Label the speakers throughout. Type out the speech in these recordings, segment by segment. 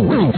Speaker 1: Wow.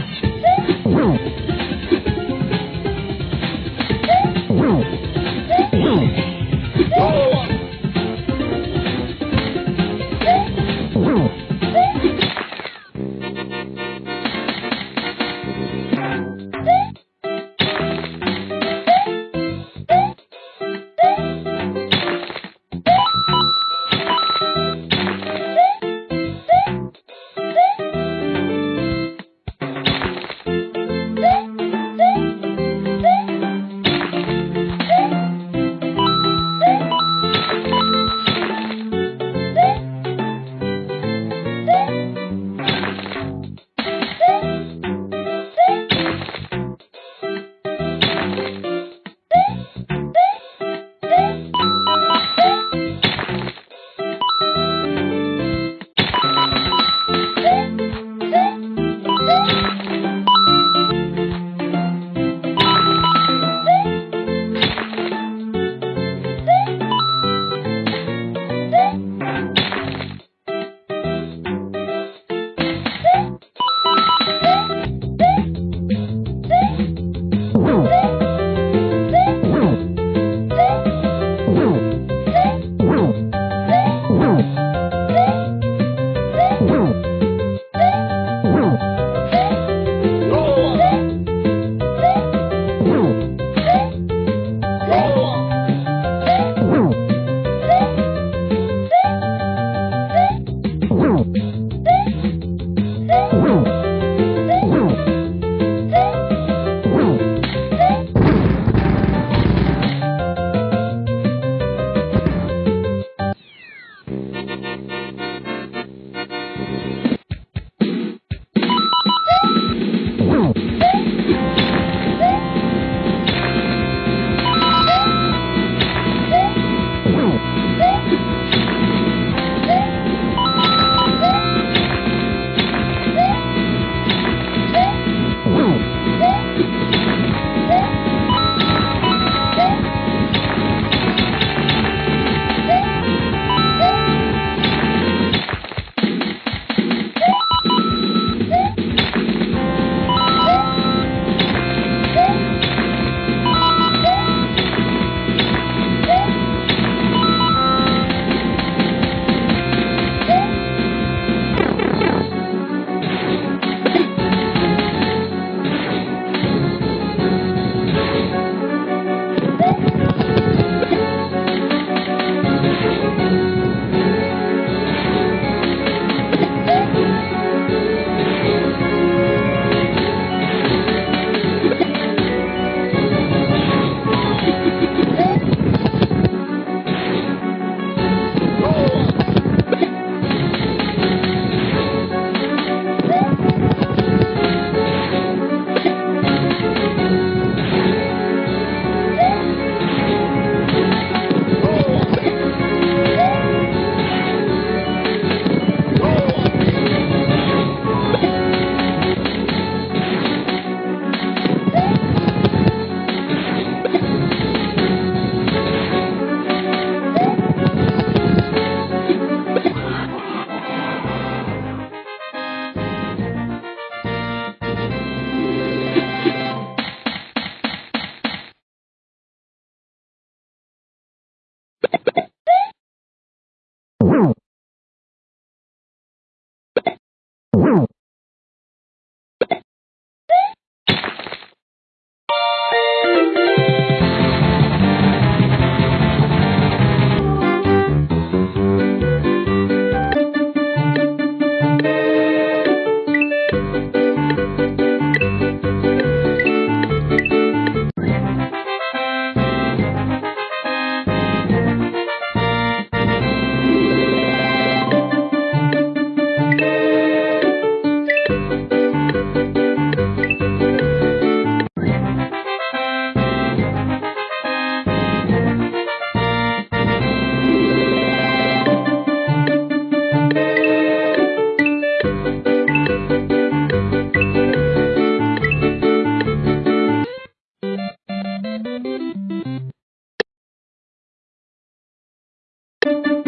Speaker 2: thank you